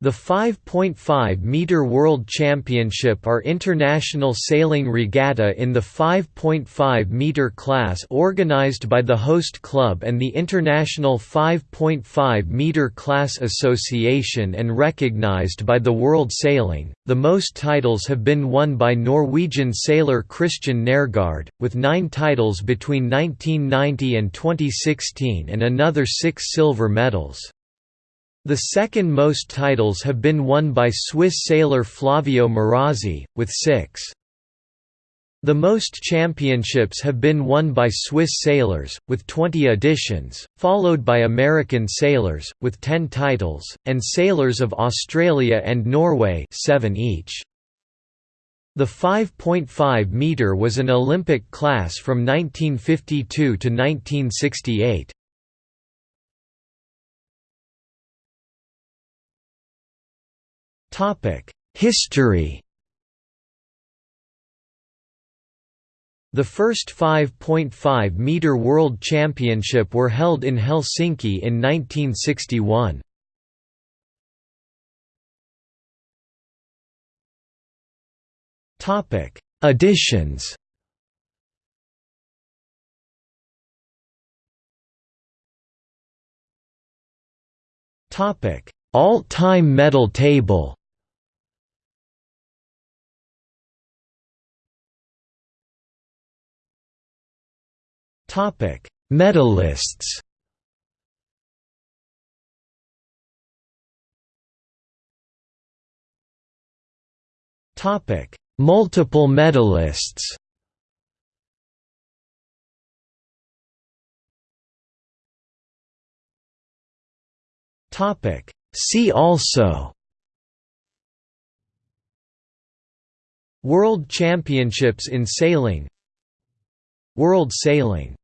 The 5.5-meter World Championship are international sailing regatta in the 5.5-meter class organized by the host club and the International 5.5-meter Class Association and recognized by the World Sailing. The most titles have been won by Norwegian sailor Kristian Nergaard, with nine titles between 1990 and 2016 and another six silver medals. The second most titles have been won by Swiss sailor Flavio Marazzi, with six. The most championships have been won by Swiss sailors, with 20 editions, followed by American sailors, with 10 titles, and sailors of Australia and Norway 7 each. The 5.5 metre was an Olympic class from 1952 to 1968. History The first 5.5-metre World Championship were held in Helsinki in 1961. Topic: Additions. Topic All-time medal table Topic: Medalists. Topic: Multiple medalists. Topic: See also. World Championships in sailing World Sailing